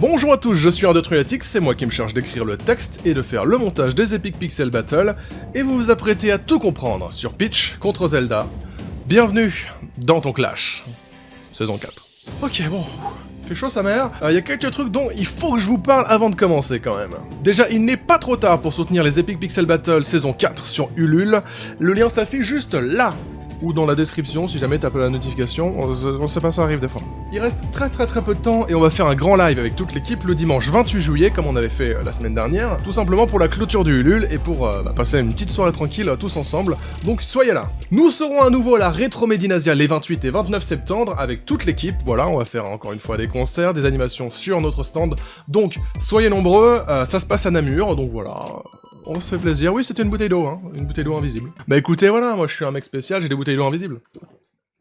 Bonjour à tous, je suis Undetruyatic, c'est moi qui me charge d'écrire le texte et de faire le montage des Epic Pixel Battle, et vous vous apprêtez à tout comprendre sur Peach contre Zelda. Bienvenue dans ton Clash. Saison 4. Ok, bon, fait chaud sa mère. Il y a quelques trucs dont il faut que je vous parle avant de commencer quand même. Déjà, il n'est pas trop tard pour soutenir les Epic Pixel Battle saison 4 sur Ulule. Le lien s'affiche juste là ou dans la description si jamais t'as pas la notification, on, sait pas ça arrive des fois. Il reste très très très peu de temps et on va faire un grand live avec toute l'équipe le dimanche 28 juillet comme on avait fait euh, la semaine dernière, tout simplement pour la clôture du Ulule et pour euh, bah, passer une petite soirée tranquille euh, tous ensemble, donc soyez là. Nous serons à nouveau à la Rétro Médinasia les 28 et 29 septembre avec toute l'équipe, voilà, on va faire encore une fois des concerts, des animations sur notre stand, donc soyez nombreux, ça se passe à Namur, donc voilà, on se fait plaisir. Oui, c'était une bouteille d'eau, hein. Une bouteille d'eau invisible. Bah écoutez, voilà, moi je suis un mec spécial, j'ai des bouteilles d'eau invisibles.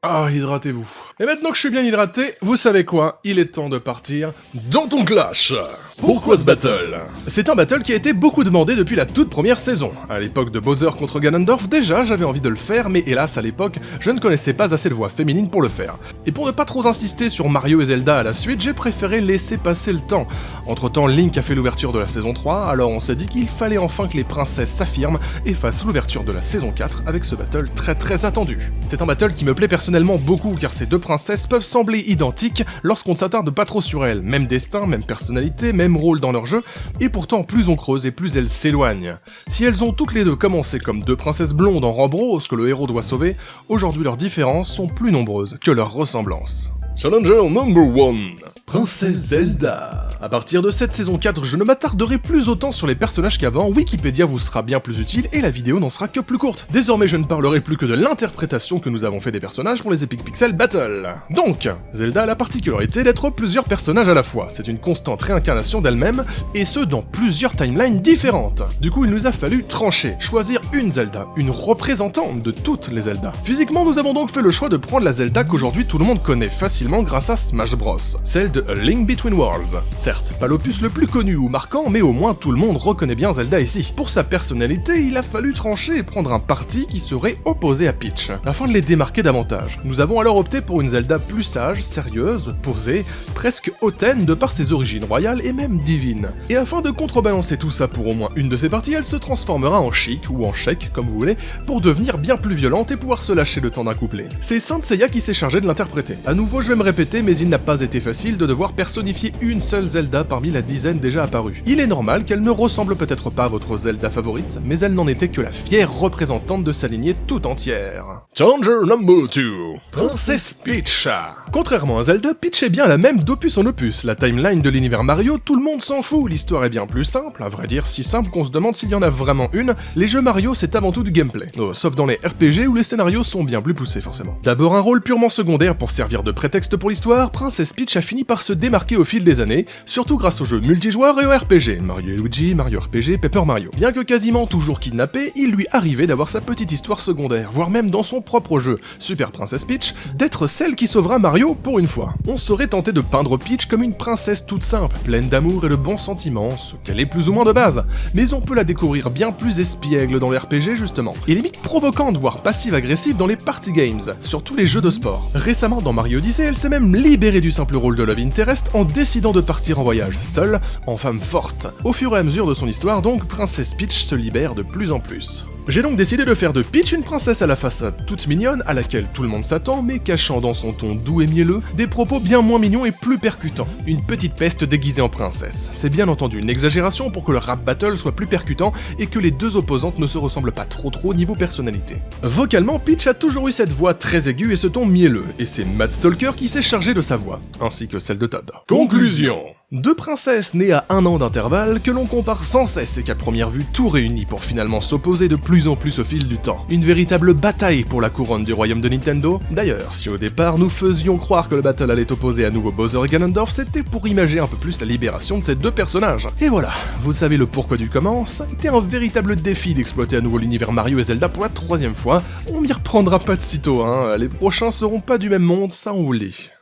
Ah, hydratez-vous. Et maintenant que je suis bien hydraté, vous savez quoi? Il est temps de partir dans ton clash Pourquoi ce battle? C'est un battle qui a été beaucoup demandé depuis la toute première saison. À l'époque de Bowser contre Ganondorf, déjà j'avais envie de le faire, mais hélas à l'époque, je ne connaissais pas assez de voix féminines pour le faire. Et pour ne pas trop insister sur Mario et Zelda à la suite, j'ai préféré laisser passer le temps. Entre temps, Link a fait l'ouverture de la saison 3, alors on s'est dit qu'il fallait enfin que les princesses s'affirment et fassent l'ouverture de la saison 4 avec ce battle très très attendu. C'est un battle qui me plaît personnellement personnellement beaucoup car ces deux princesses peuvent sembler identiques lorsqu'on ne s'attarde pas trop sur elles, même destin, même personnalité, même rôle dans leur jeu, et pourtant plus on creuse et plus elles s'éloignent. Si elles ont toutes les deux commencé comme deux princesses blondes en robe rose que le héros doit sauver, aujourd'hui leurs différences sont plus nombreuses que leurs ressemblances. Challenger number one Princesse Zelda à partir de cette saison 4, je ne m'attarderai plus autant sur les personnages qu'avant, Wikipédia vous sera bien plus utile et la vidéo n'en sera que plus courte. Désormais je ne parlerai plus que de l'interprétation que nous avons fait des personnages pour les Epic Pixel Battle. Donc, Zelda a la particularité d'être plusieurs personnages à la fois, c'est une constante réincarnation d'elle-même, et ce dans plusieurs timelines différentes. Du coup il nous a fallu trancher, choisir une Zelda, une représentante de toutes les Zelda. Physiquement nous avons donc fait le choix de prendre la Zelda qu'aujourd'hui tout le monde connaît facilement grâce à Smash Bros, celle de A Link Between Worlds. Certes, pas l'opus le plus connu ou marquant, mais au moins tout le monde reconnaît bien Zelda ici. Pour sa personnalité, il a fallu trancher et prendre un parti qui serait opposé à Peach, afin de les démarquer davantage. Nous avons alors opté pour une Zelda plus sage, sérieuse, posée, presque hautaine de par ses origines royales et même divines. Et afin de contrebalancer tout ça pour au moins une de ses parties, elle se transformera en chic ou en chèque, comme vous voulez, pour devenir bien plus violente et pouvoir se lâcher le temps d'un couplet. C'est Saint qui s'est chargé de l'interpréter. À nouveau, je vais me répéter, mais il n'a pas été facile de devoir personnifier une seule Zelda parmi la dizaine déjà apparue. Il est normal qu'elle ne ressemble peut-être pas à votre Zelda favorite, mais elle n'en était que la fière représentante de sa lignée tout entière. Challenger number 2 Princesse Peach Contrairement à Zelda, Peach est bien la même d'opus en opus. La timeline de l'univers Mario, tout le monde s'en fout, l'histoire est bien plus simple, à vrai dire si simple qu'on se demande s'il y en a vraiment une. Les jeux Mario, c'est avant tout du gameplay. Oh, sauf dans les RPG où les scénarios sont bien plus poussés forcément. D'abord un rôle purement secondaire pour servir de prétexte pour l'histoire, Princesse Peach a fini par se démarquer au fil des années, surtout grâce aux jeux multijoueurs et aux RPG, Mario Luigi, Mario RPG, Paper Mario. Bien que quasiment toujours kidnappé, il lui arrivait d'avoir sa petite histoire secondaire, voire même dans son propre jeu, Super Princess Peach, d'être celle qui sauvera Mario pour une fois. On serait tenté de peindre Peach comme une princesse toute simple, pleine d'amour et de bons sentiments, ce qu'elle est plus ou moins de base, mais on peut la découvrir bien plus espiègle dans les RPG justement, et limite provocante voire passive-agressive dans les party games, sur tous les jeux de sport. Récemment dans Mario Odyssey, elle s'est même libérée du simple rôle de Love Interest en décidant de partir en voyage seule, en femme forte. Au fur et à mesure de son histoire donc, Princesse Peach se libère de plus en plus. J'ai donc décidé de faire de Peach une princesse à la façade toute mignonne, à laquelle tout le monde s'attend, mais cachant dans son ton doux et mielleux des propos bien moins mignons et plus percutants. Une petite peste déguisée en princesse. C'est bien entendu une exagération pour que le rap battle soit plus percutant et que les deux opposantes ne se ressemblent pas trop trop niveau personnalité. Vocalement, Peach a toujours eu cette voix très aiguë et ce ton mielleux, et c'est Matt Stalker qui s'est chargé de sa voix, ainsi que celle de Todd. Conclusion deux princesses nées à un an d'intervalle que l'on compare sans cesse et qu'à première vue tout réunit pour finalement s'opposer de plus en plus au fil du temps. Une véritable bataille pour la couronne du royaume de Nintendo. D'ailleurs, si au départ nous faisions croire que le battle allait opposer à nouveau Bowser et Ganondorf, c'était pour imager un peu plus la libération de ces deux personnages. Et voilà, vous savez le pourquoi du comment, ça a été un véritable défi d'exploiter à nouveau l'univers Mario et Zelda pour la troisième fois. On m'y reprendra pas de sitôt, hein, les prochains seront pas du même monde, ça on vous le.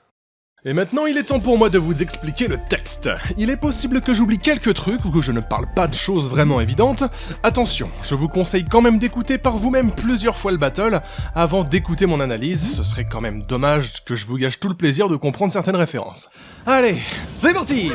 Et maintenant, il est temps pour moi de vous expliquer le texte. Il est possible que j'oublie quelques trucs ou que je ne parle pas de choses vraiment évidentes. Attention, je vous conseille quand même d'écouter par vous-même plusieurs fois le battle avant d'écouter mon analyse. Ce serait quand même dommage que je vous gâche tout le plaisir de comprendre certaines références. Allez, c'est parti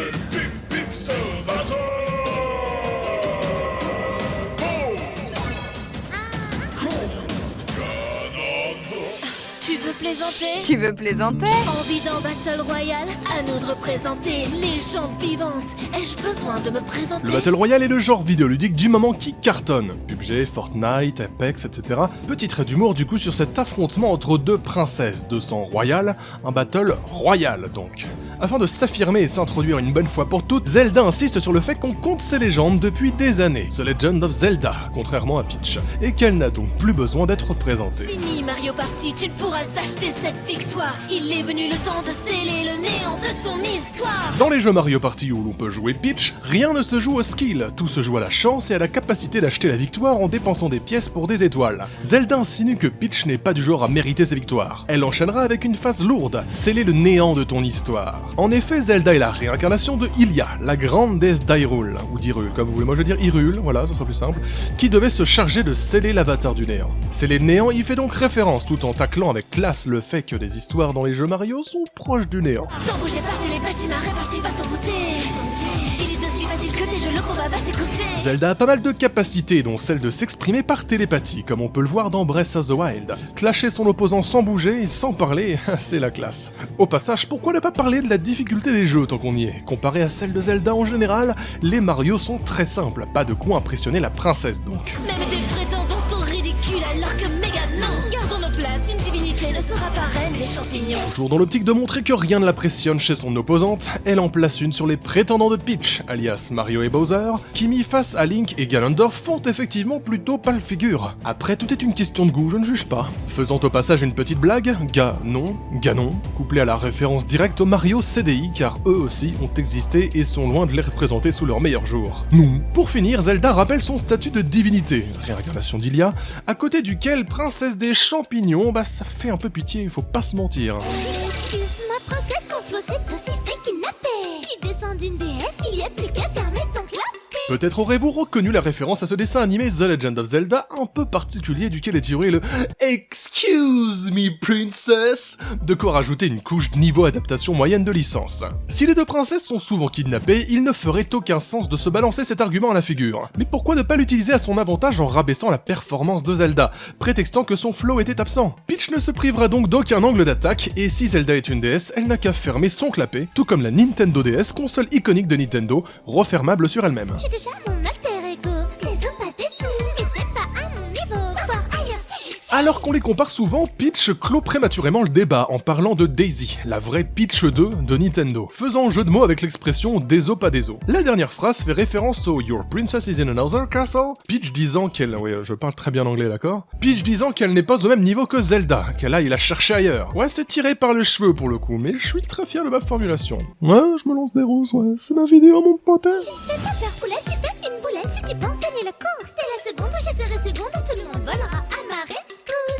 veux plaisanter Tu veux plaisanter? Envie d'un battle royal À nous de représenter légende vivante Ai-je besoin de me présenter? Le Battle Royale est le genre vidéoludique du moment qui cartonne. PUBG, Fortnite, Apex, etc. Petit trait d'humour du coup sur cet affrontement entre deux princesses de sang royal, un battle royal donc. Afin de s'affirmer et s'introduire une bonne fois pour toutes, Zelda insiste sur le fait qu'on compte ses légendes depuis des années, The Legend of Zelda, contrairement à Peach, et qu'elle n'a donc plus besoin d'être représentée. Fini Mario Party, tu ne pourras acheter cette victoire Il est venu le temps de sceller le néant de ton histoire Dans les jeux Mario Party où l'on peut jouer Peach, rien ne se joue au skill, tout se joue à la chance et à la capacité d'acheter la victoire en dépensant des pièces pour des étoiles. Zelda insinue que Peach n'est pas du genre à mériter ses victoires. Elle enchaînera avec une phase lourde, sceller le néant de ton histoire. En effet, Zelda est la réincarnation de Hylia, la grande déesse d'Hyrule, ou d'Hyrule, comme vous voulez, moi je veux dire Hyrule, voilà, ce sera plus simple, qui devait se charger de sceller l'avatar du néant. Sceller le néant y fait donc référence tout en taclant avec classe le fait que des histoires dans les jeux Mario sont proches du néant. Sans bouger par télépathie, ma répartie va t'envoûter S'il est aussi facile que tes jeux, le combat va s'écouter Zelda a pas mal de capacités, dont celle de s'exprimer par télépathie, comme on peut le voir dans Breath of the Wild. Clasher son opposant sans bouger et sans parler, c'est la classe. Au passage, pourquoi ne pas parler de la difficulté des jeux tant qu'on y est? Comparé à celle de Zelda en général, les Mario sont très simples, pas de quoi impressionner la princesse donc. Même champignons Toujours dans l'optique de montrer que rien ne l'impressionne chez son opposante, elle en place une sur les prétendants de Peach, alias Mario et Bowser, qui mis face à Link et Ganondorf font effectivement plutôt pâle figure. Après, tout est une question de goût, je ne juge pas. Faisant au passage une petite blague, Ganon, Ganon, couplé à la référence directe au Mario CDI, car eux aussi ont existé et sont loin de les représenter sous leur meilleur jour. Non. Pour finir, Zelda rappelle son statut de divinité, réincarnation d'Ilia, à côté duquel princesse des champignons, bah ça fait un peu pitié, il faut pas se mentir. Excuse ma princesse, ton flot s'est aussi fait kidnapper Tu descends d'une déesse, il y a plus qu'à clapet Peut-être aurez-vous reconnu la référence à ce dessin animé The Legend of Zelda un peu particulier duquel est tiré le Excuse me princess De quoi rajouter une couche de niveau adaptation moyenne de licence. Si les deux princesses sont souvent kidnappées, il ne ferait aucun sens de se balancer cet argument à la figure. Mais pourquoi ne pas l'utiliser à son avantage en rabaissant la performance de Zelda, prétextant que son flow était absent? Peach ne se privera donc d'aucun angle d'attaque, et si Zelda est une déesse, elle n'a qu'à fermer son clapet, tout comme la Nintendo DS, console iconique de Nintendo, refermable sur elle-même. J'ai Alors qu'on les compare souvent, Peach clôt prématurément le débat en parlant de Daisy, la vraie Peach 2 de Nintendo, faisant jeu de mots avec l'expression déso pas déso. La dernière phrase fait référence au Your princess is in another castle, Peach disant qu'elle... Oui, je parle très bien anglais, d'accord? Peach disant qu'elle n'est pas au même niveau que Zelda, qu'elle aille la chercher ailleurs. Ouais, c'est tiré par les cheveux pour le coup, mais je suis très fier de ma formulation. Ouais, je me lance des roses, ouais, c'est ma vidéo, mon pote. Si tu penses course C'est la seconde seconde tout le monde volera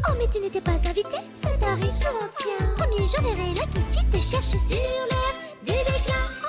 Oh mais tu n'étais pas invité, ça t'arrive souvent tiens. Premier j'enverrai la Kitty te cherche sur l'air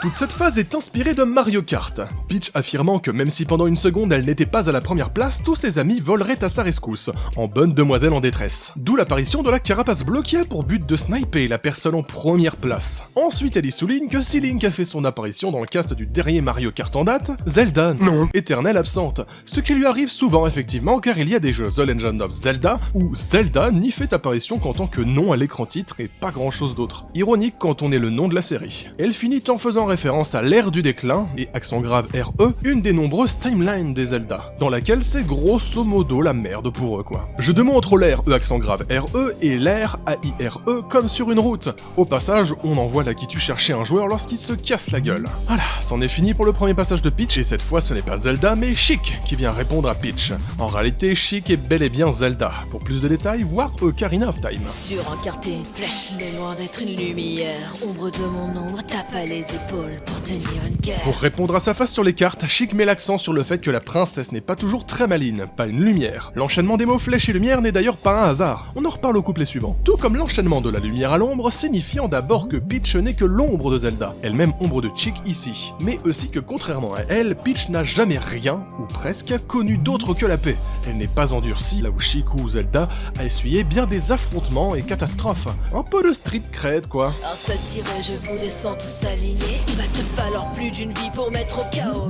Toute cette phase est inspirée de Mario Kart, Peach affirmant que même si pendant une seconde elle n'était pas à la première place, tous ses amis voleraient à sa rescousse, en bonne demoiselle en détresse. D'où l'apparition de la carapace a pour but de sniper la personne en première place. Ensuite elle y souligne que si Link a fait son apparition dans le cast du dernier Mario Kart en date, Zelda, non, éternelle absente. Ce qui lui arrive souvent effectivement car il y a des jeux The Legend of Zelda où Zelda n'y fait apparition qu'en tant que nom à l'écran titre et pas grand chose d'autre. Ironique quand on est le nom de la série. Elle finit en faisant référence à l'ère du déclin, et accent grave RE, une des nombreuses timelines des Zelda, dans laquelle c'est grosso modo la merde pour eux quoi. Je demande entre l'ère E accent grave RE et l'ère AIRE E comme sur une route. Au passage, on envoie la qui tue chercher un joueur lorsqu'il se casse la gueule. Voilà, c'en est fini pour le premier passage de Peach, et cette fois ce n'est pas Zelda mais Chic qui vient répondre à Peach. En réalité, Chic est bel et bien Zelda. Pour plus de détails, voir Ocarina of Time. Sur les épaules pour tenir une guerre. Pour répondre à sa face sur les cartes, Chic met l'accent sur le fait que la princesse n'est pas toujours très maline, pas une lumière. L'enchaînement des mots flèche et lumière n'est d'ailleurs pas un hasard. On en reparle au couplet suivant. Tout comme l'enchaînement de la lumière à l'ombre, signifiant d'abord que Peach n'est que l'ombre de Zelda, elle-même ombre de Chic ici. Mais aussi que contrairement à elle, Peach n'a jamais rien, ou presque, connu d'autre que la paix. Elle n'est pas endurcie, là où Chic ou Zelda a essuyé bien des affrontements et catastrophes. Un peu de street cred quoi. Alors ça tirait, je vous descends Il va te falloir plus d'une vie pour mettre au chaos.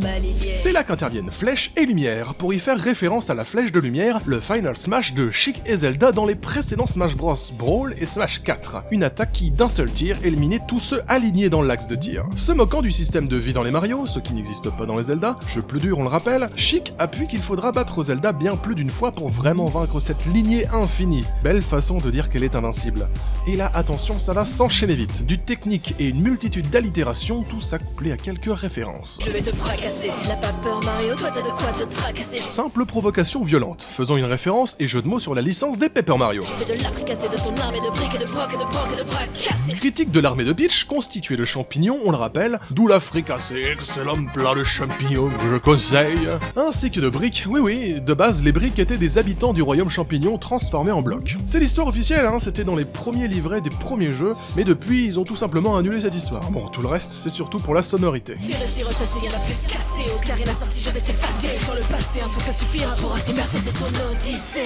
C'est là qu'interviennent Flèche et Lumière, pour y faire référence à la Flèche de Lumière, le Final Smash de Chic et Zelda dans les précédents Smash Bros, Brawl et Smash 4. Une attaque qui, d'un seul tir, éliminait tous ceux alignés dans l'axe de tir. Se moquant du système de vie dans les Mario, ce qui n'existe pas dans les Zelda, jeu plus dur on le rappelle, Chic appuie qu'il faudra battre Zelda bien plus d'une fois pour vraiment vaincre cette lignée infinie. Belle façon de dire qu'elle est invincible. Et là, attention, ça va s'enchaîner vite. Du technique et une multitude d'allitérations, tout ça couplé à quelques références. Je vais te fracasser, s'il n'a pas peur Mario, toi t'as de quoi te tracasser. Je Simple provocation violente, faisant une référence et jeu de mots sur la licence des Paper Mario. fais de l'apricasser de ton armée de briques et de brocs et de brocs et de bras cassés. Critique de l'armée de Peach, constituée de champignons, on le rappelle, d'où la fricassée, excellent plat de champignons que je conseille, ainsi que de briques, oui oui, de base les briques étaient des habitants du royaume champignon transformés en blocs. C'est l'histoire officielle, hein, c'était dans les premiers livrets des premiers jeux, mais depuis ils ont tout simplement annulé cette histoire. Bon, tout le reste c'est surtout pour la sonorité.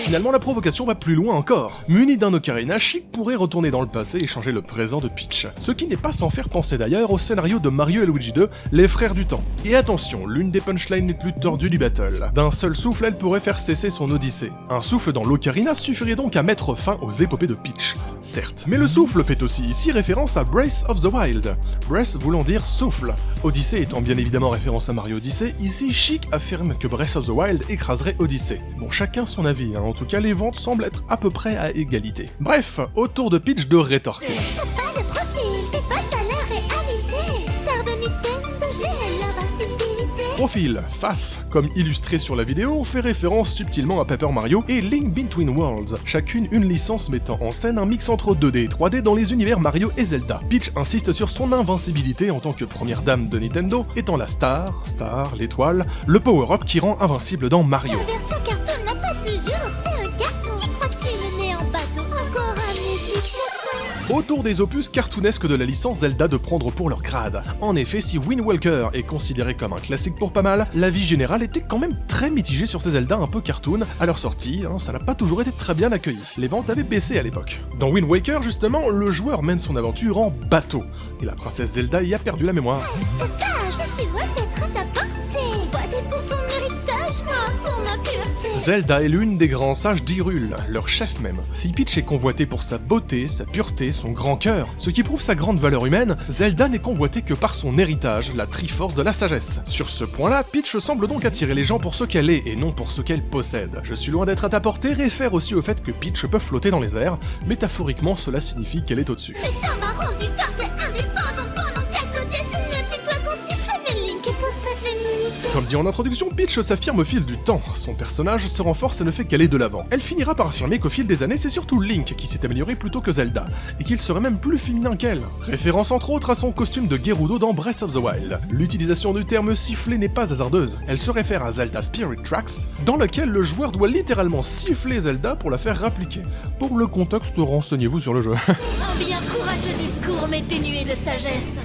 Finalement, la provocation va plus loin encore. Muni d'un ocarina, Chic pourrait retourner dans le passé et changer le présent de Peach. Ce qui n'est pas sans faire penser d'ailleurs au scénario de Mario et Luigi 2, Les Frères du Temps. Et attention, l'une des punchlines les plus tordues du battle. D'un seul souffle, elle pourrait faire cesser son odyssée. Un souffle dans l'ocarina suffirait donc à mettre fin aux épopées de Peach. Certes, mais le souffle fait aussi ici référence à Brace of the Wild. Brace voulant dire souffle. Odyssey étant bien évidemment référence à Mario Odyssey, ici Chic affirme que Breath of the Wild écraserait Odyssey. Bon, chacun son avis, hein. en tout cas les ventes semblent être à peu près à égalité. Bref, autour de Peach de rétorquer. Profil, face, comme illustré sur la vidéo, fait référence subtilement à Paper Mario et Link Between Worlds, chacune une licence mettant en scène un mix entre 2D et 3D dans les univers Mario et Zelda. Peach insiste sur son invincibilité en tant que première dame de Nintendo, étant la star, star, l'étoile, le power-up qui rend invincible dans Mario. La version carton n'a pas un carton. Crois-tu Autour des opus cartoonesques de la licence Zelda de prendre pour leur grade. En effet, si Wind Walker est considéré comme un classique pour pas mal, la vie générale était quand même très mitigée sur ces Zelda un peu cartoon. À leur sortie, hein, ça n'a pas toujours été très bien accueilli. Les ventes avaient baissé à l'époque. Dans Wind Waker, justement, le joueur mène son aventure en bateau. Et la princesse Zelda y a perdu la mémoire. C'est ça, je suis loin d'être à ta portée. Zelda est l'une des grands sages d'Hyrule, leur chef même. Si Peach est convoité pour sa beauté, sa pureté, son grand cœur, ce qui prouve sa grande valeur humaine, Zelda n'est convoité que par son héritage, la Triforce de la sagesse. Sur ce point-là, Peach semble donc attirer les gens pour ce qu'elle est et non pour ce qu'elle possède. Je suis loin d'être à ta portée réfère aussi au fait que Peach peut flotter dans les airs, métaphoriquement cela signifie qu'elle est au-dessus. Comme dit en introduction, Peach s'affirme au fil du temps. Son personnage se renforce et ne fait qu'aller de l'avant. Elle finira par affirmer qu'au fil des années, c'est surtout Link qui s'est amélioré plutôt que Zelda, et qu'il serait même plus féminin qu'elle. Référence entre autres à son costume de Gerudo dans Breath of the Wild. L'utilisation du terme siffler n'est pas hasardeuse. Elle se réfère à Zelda Spirit Tracks, dans lequel le joueur doit littéralement siffler Zelda pour la faire rappliquer. Pour le contexte, renseignez-vous sur le jeu. Un bien courageux discours, mais dénué de sagesse.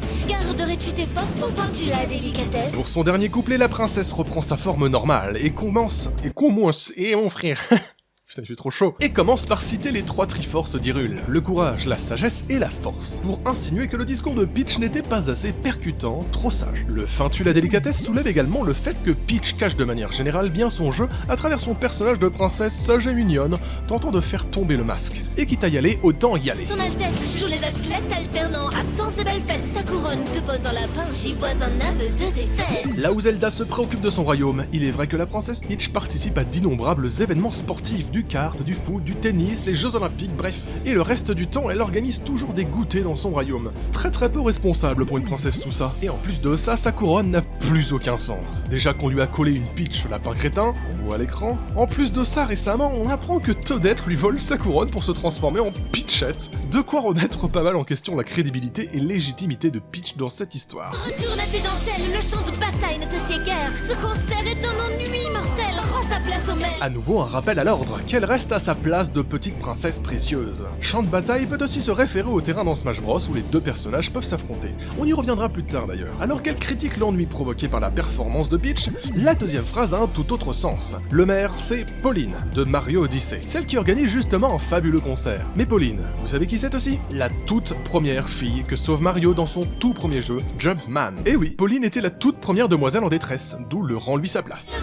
Pour son dernier couplet, la princesse reprend sa forme normale et commence, et commence, et mon frère. Putain, il fait trop chaud. Et commence par citer les trois triforces d'Hyrule, le courage, la sagesse et la force, pour insinuer que le discours de Peach n'était pas assez percutant, trop sage. Le fin tue la délicatesse soulève également le fait que Peach cache de manière générale bien son jeu à travers son personnage de princesse sage et mignonne, tentant de faire tomber le masque. Et quitte à y aller, autant y aller. Son Altesse joue les athlètes alternant absence et belle fête. Sa couronne te pose dans la j'y vois un aveu de défaite. Là où Zelda se préoccupe de son royaume, il est vrai que la princesse Peach participe à d'innombrables événements sportifs, du kart, du foot, du tennis, les jeux olympiques, bref. Et le reste du temps, elle organise toujours des goûters dans son royaume. Très très peu responsable pour une princesse tout ça. Et en plus de ça, sa couronne n'a plus aucun sens. Déjà qu'on lui a collé une Peach lapin crétin, on voit à l'écran. En plus de ça, récemment, on apprend que Toadette lui vole sa couronne pour se transformer en Peachette. De quoi remettre pas mal en question la crédibilité et légitimité de Peach dans cette histoire. Retourne à tes dentelles, le champ de bataille ne te sied guère. Ce concert est un ennui mortel, rends sa place au. À nouveau un rappel à l'ordre, qu'elle reste à sa place de petite princesse précieuse. Champ de bataille peut aussi se référer au terrain dans Smash Bros où les deux personnages peuvent s'affronter. On y reviendra plus tard d'ailleurs. Alors qu'elle critique l'ennui provoqué par la performance de Peach, la deuxième phrase a un tout autre sens. Le maire, c'est Pauline, de Mario Odyssey, celle qui organise justement un fabuleux concert. Mais Pauline, vous savez qui c'est aussi? La toute première fille que sauve Mario dans son tout premier jeu, Jumpman. Et oui, Pauline était la toute première demoiselle en détresse, d'où le rend lui sa place.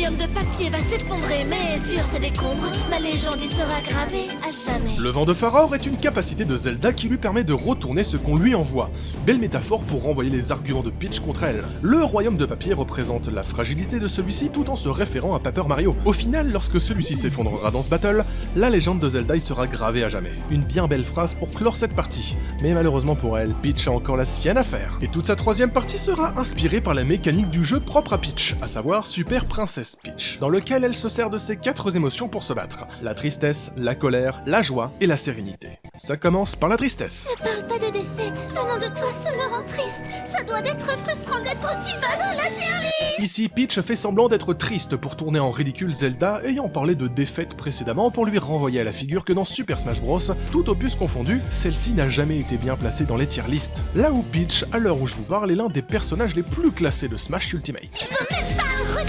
Royaume de papier va s'effondrer, mais sur ces décombres, ma légende y sera gravée à jamais. Le vent de Faror est une capacité de Zelda qui lui permet de retourner ce qu'on lui envoie. Belle métaphore pour renvoyer les arguments de Peach contre elle. Le royaume de papier représente la fragilité de celui-ci tout en se référant à Paper Mario. Au final, lorsque celui-ci s'effondrera dans ce battle, la légende de Zelda y sera gravée à jamais. Une bien belle phrase pour clore cette partie. Mais malheureusement pour elle, Peach a encore la sienne à faire. Et toute sa troisième partie sera inspirée par la mécanique du jeu propre à Peach, à savoir Super Princess Peach, dans lequel elle se sert de ses quatre émotions pour se battre. La tristesse, la colère, la joie et la sérénité. Ça commence par la tristesse. Ne parle pas de défaite, venant de toi, ça me rend triste. Ça doit être frustrant d'être aussi bas dans la tier list. Ici, Peach fait semblant d'être triste pour tourner en ridicule Zelda ayant parlé de défaite précédemment pour lui renvoyer à la figure que dans Super Smash Bros, tout opus confondu, celle-ci n'a jamais été bien placée dans les tier lists. Là où Peach, à l'heure où je vous parle, est l'un des personnages les plus classés de Smash Ultimate.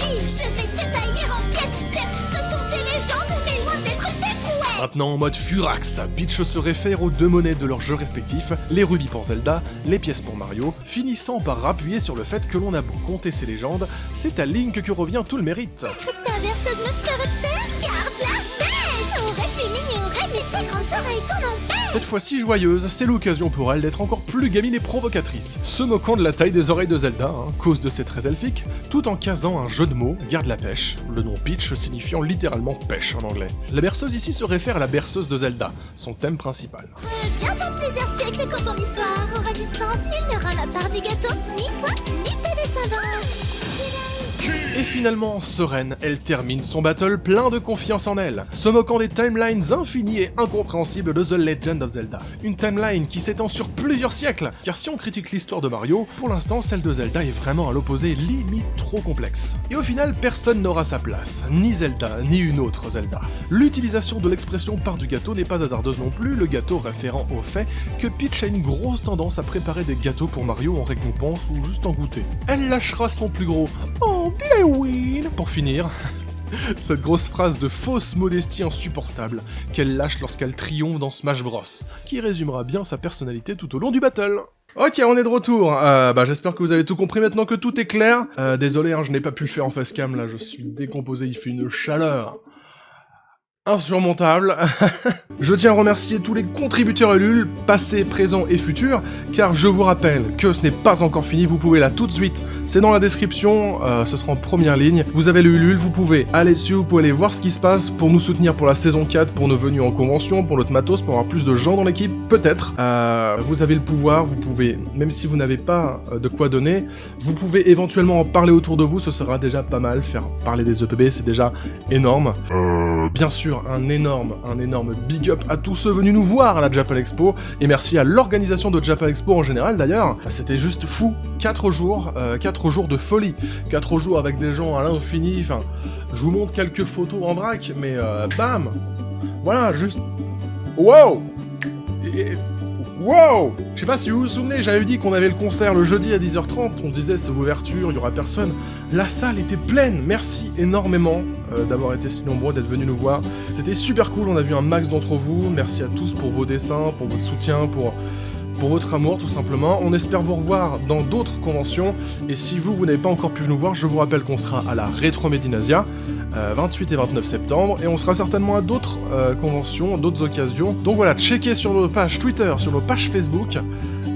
Je vais te tailler en pièces. Certes, ce sont tes légendes, mais loin d'être tes prouesses. Maintenant en mode Furax, Peach se réfère aux deux monnaies de leurs jeux respectifs, les rubis pour Zelda, les pièces pour Mario, finissant par appuyer sur le fait que l'on a beau compter ses légendes, c'est à Link que revient tout le mérite. Ta verseuse ferait taire, garde la pêche. J'aurais pu m'ignorer, mais tes grandes oreilles t'en. Cette fois-ci joyeuse, c'est l'occasion pour elle d'être encore plus gamine et provocatrice, se moquant de la taille des oreilles de Zelda, hein, cause de ses traits elfiques, tout en casant un jeu de mots, garde la pêche, le nom Peach signifiant littéralement pêche en anglais. La berceuse ici se réfère à la berceuse de Zelda, son thème principal. Et finalement, sereine, elle termine son battle plein de confiance en elle, se moquant des timelines infinies et incompréhensibles de The Legend of Zelda. Une timeline qui s'étend sur plusieurs siècles, car si on critique l'histoire de Mario, pour l'instant celle de Zelda est vraiment à l'opposé, limite trop complexe. Et au final, personne n'aura sa place, ni Zelda, ni une autre Zelda. L'utilisation de l'expression part du gâteau n'est pas hasardeuse non plus, le gâteau référant au fait que Peach a une grosse tendance à préparer des gâteaux pour Mario en récompense ou juste en goûter. Elle lâchera son plus gros « Oh, win ?» pour finir. Cette grosse phrase de fausse modestie insupportable qu'elle lâche lorsqu'elle triomphe dans Smash Bros, qui résumera bien sa personnalité tout au long du battle. Ok, on est de retour. Euh, bah, j'espère que vous avez tout compris maintenant que tout est clair. Euh, désolé, hein, je n'ai pas pu le faire en facecam, là, je suis décomposé, il fait une chaleur insurmontable. je tiens à remercier tous les contributeurs Ulule, passés, présents et futurs, car je vous rappelle que ce n'est pas encore fini, vous pouvez là tout de suite, c'est dans la description, euh, ce sera en première ligne, vous avez le Ulule, vous pouvez aller dessus, vous pouvez aller voir ce qui se passe pour nous soutenir pour la saison 4, pour nos venues en convention, pour notre matos, pour avoir plus de gens dans l'équipe, peut-être. Euh, vous avez le pouvoir, vous pouvez, même si vous n'avez pas euh, de quoi donner, vous pouvez éventuellement en parler autour de vous, ce sera déjà pas mal, faire parler des EPB, c'est déjà énorme. Bien sûr, un énorme, un énorme big up à tous ceux venus nous voir à la Japan Expo, et merci à l'organisation de Japan Expo en général d'ailleurs, c'était juste fou, 4 jours, 4 jours de folie, 4 jours avec des gens à l'infini, enfin, je vous montre quelques photos en vrac, mais euh, bam! Voilà, juste... Wow! Et- Wow! Je sais pas si vous vous souvenez, j'avais dit qu'on avait le concert le jeudi à 10h30, on se disait c'est l'ouverture, il y aura personne. La salle était pleine, merci énormément euh, d'avoir été si nombreux, d'être venus nous voir. C'était super cool, on a vu un max d'entre vous, merci à tous pour vos dessins, pour votre soutien, pour, pour votre amour tout simplement. On espère vous revoir dans d'autres conventions, et si vous, vous n'avez pas encore pu nous voir, je vous rappelle qu'on sera à la Retro Medinasia, euh, 28 et 29 septembre, et on sera certainement à d'autres euh, conventions, d'autres occasions. Donc voilà, checkez sur nos pages Twitter, sur nos pages Facebook,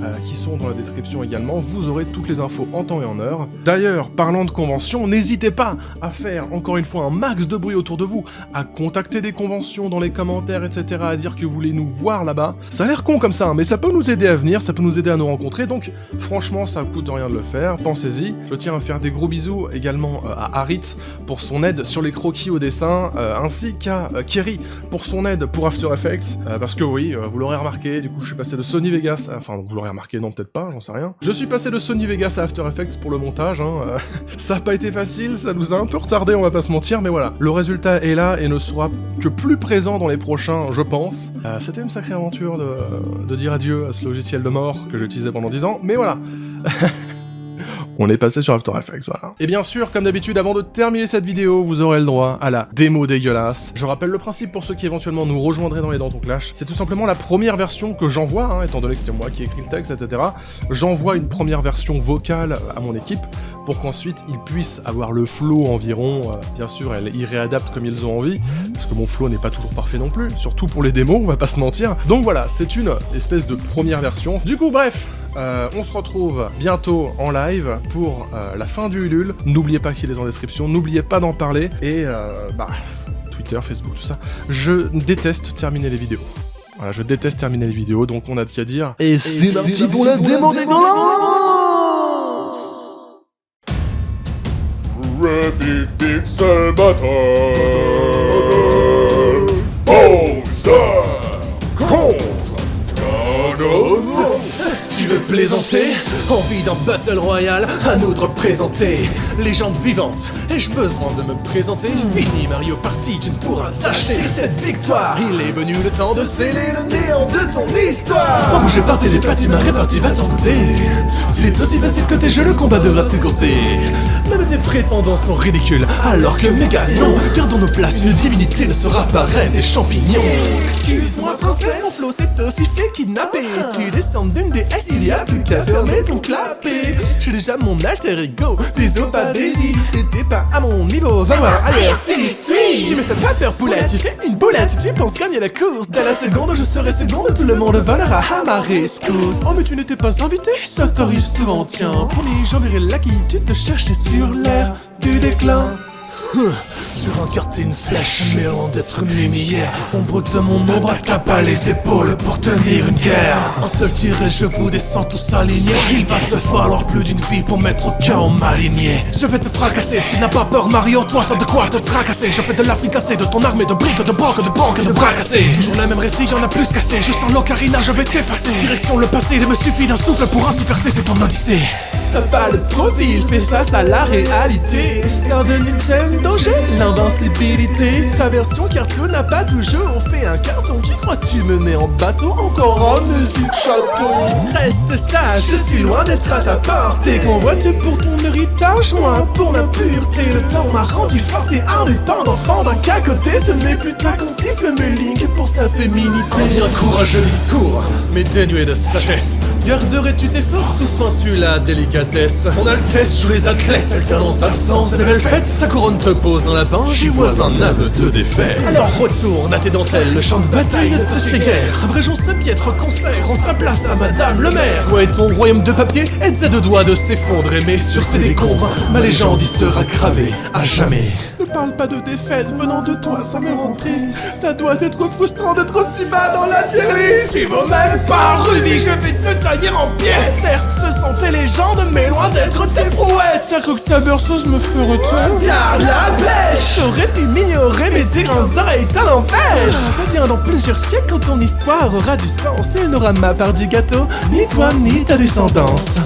euh, qui sont dans la description également. Vous aurez toutes les infos en temps et en heure. D'ailleurs, parlant de conventions, n'hésitez pas à faire encore une fois un max de bruit autour de vous, à contacter des conventions dans les commentaires, etc., à dire que vous voulez nous voir là-bas. Ça a l'air con comme ça, hein, mais ça peut nous aider à venir, ça peut nous aider à nous rencontrer, donc franchement, ça coûte rien de le faire, pensez-y. Je tiens à faire des gros bisous également euh, à Harit pour son aide sur les croquis au dessin, euh, ainsi qu'à Kerry pour son aide pour After Effects, parce que oui, vous l'aurez remarqué, du coup je suis passé de Sony Vegas, enfin vous l'aurez remarqué, non peut-être pas, j'en sais rien. Je suis passé de Sony Vegas à After Effects pour le montage, hein, ça a pas été facile, ça nous a un peu retardé, on va pas se mentir, mais voilà. Le résultat est là et ne sera que plus présent dans les prochains, je pense. C'était une sacrée aventure de, de dire adieu à ce logiciel de mort que j'utilisais pendant 10 ans, mais voilà. on est passé sur After Effects, voilà. Et bien sûr, comme d'habitude, avant de terminer cette vidéo, vous aurez le droit à la démo dégueulasse. Je rappelle le principe pour ceux qui éventuellement nous rejoindraient dans les Dents Clash, c'est tout simplement la première version que j'envoie, hein, étant donné que c'est moi qui écris le texte, etc. J'envoie une première version vocale à mon équipe, pour qu'ensuite ils puissent avoir le flow environ, euh, bien sûr, ils réadaptent comme ils ont envie, parce que mon flow n'est pas toujours parfait non plus, surtout pour les démos, on va pas se mentir. Donc voilà, c'est une espèce de première version. Du coup, bref, euh, on se retrouve bientôt en live pour euh, la fin du Ulule. N'oubliez pas qu'il est en description, n'oubliez pas d'en parler, et bah, Twitter, Facebook, tout ça. Je déteste terminer les vidéos. Voilà, je déteste terminer les vidéos, donc on a de qu'à dire. Et c'est parti pour la Rapid Pixel Battle veux plaisanter Envie d'un Battle Royale À nous de représenter Légende vivante Ai-je besoin de me présenter? Fini Mario Party, tu ne pourras acheter cette victoire. Il est venu le temps de sceller le néant de ton histoire. Sans bouger par télépathie, ma répartie va t'envoûter S'il est aussi facile que tes jeux, le combat devra s'écourter. Même tes prétendants sont ridicules, alors que méga non Gardons nos places, une divinité ne sera pas reine des champignons. Excuse-moi princesse, ton flow c'est aussi fait kidnapper. Tu descends d'une déesse, il y a plus qu'à fermer ton J'ai déjà mon alter ego, bisous pas daisy T'étais pas à mon niveau, va voir ailleurs si suis Tu me fais pas peur poulette, tu fais une boulette. Tu penses gagner la course, dès la seconde je serai seconde. Tout le monde volera à ma rescousse. Oh mais tu n'étais pas invité, ça t'arrive souvent. Tiens Promis j'enverrai la qui tu te cherchais sur l'air du déclin sur un quartier une flèche, mélange d'être une lumière. Ombre de mon ombre, pas les épaules pour tenir une guerre. Un seul tir et je vous descends tous alignés. Il va te falloir plus d'une vie pour mettre au chaos ma lignée. Je vais te fracasser, si n'as pas peur Mario, toi t'as de quoi te tracasser. Je fais de la de ton armée de briques, de banques, de banques de bras cassés. Toujours le même récit, y'en a plus cassé Je sens l'ocarina, je vais t'effacer. Direction le passé, il me suffit d'un souffle pour ainsi faire c'est ton odyssée T'as pas le profil, fais face à la réalité. Star de Nintendo, j'ai l'invincibilité. Ta version cartoon n'a pas toujours fait un carton. Qui crois-tu mener en bateau Encore en musique château? Reste sage, je suis loin d'être à ta portée. Convoité pour ton héritage, moi pour ma pureté. Le temps m'a rendu forte et indépendante. Pendant qu'à côté ce n'est plus toi qu'on siffle mes lignes pour sa féminité. Bien courageux discours, mais dénué de sagesse. Garderais-tu tes forces ou sens-tu la délicatesse? Son Altesse joue les athlètes, alternance absence et belles fêtes. Sa couronne te pose dans la j'y vois un aveu de défaite. Alors retourne à tes dentelles, le champ de bataille ne te fait guère Abrégeons ce piètre concert, on sa place à Madame le Maire. Toi et ton royaume de papier? Êtes à deux doigts de s'effondrer Mais sur ces décombres, ma légende y sera gravée à jamais. Ne parle pas de défaite venant de toi, ça me rend triste. Ça doit être frustrant d'être aussi bas dans la tier list Il vaut même pas Rudy, je vais te tailler en pièces. Certes, ce sont tes légendes, mais loin d'être tes prouesses. Que ta berceuse me fait retour Garde la pêche. J'aurais pu m'ignorer, mais tes grandes oreilles t'en empêchent Reviens dans plusieurs siècles quand ton histoire aura du sens. Nul n'aura ma part du gâteau, ni toi, ni ta descendance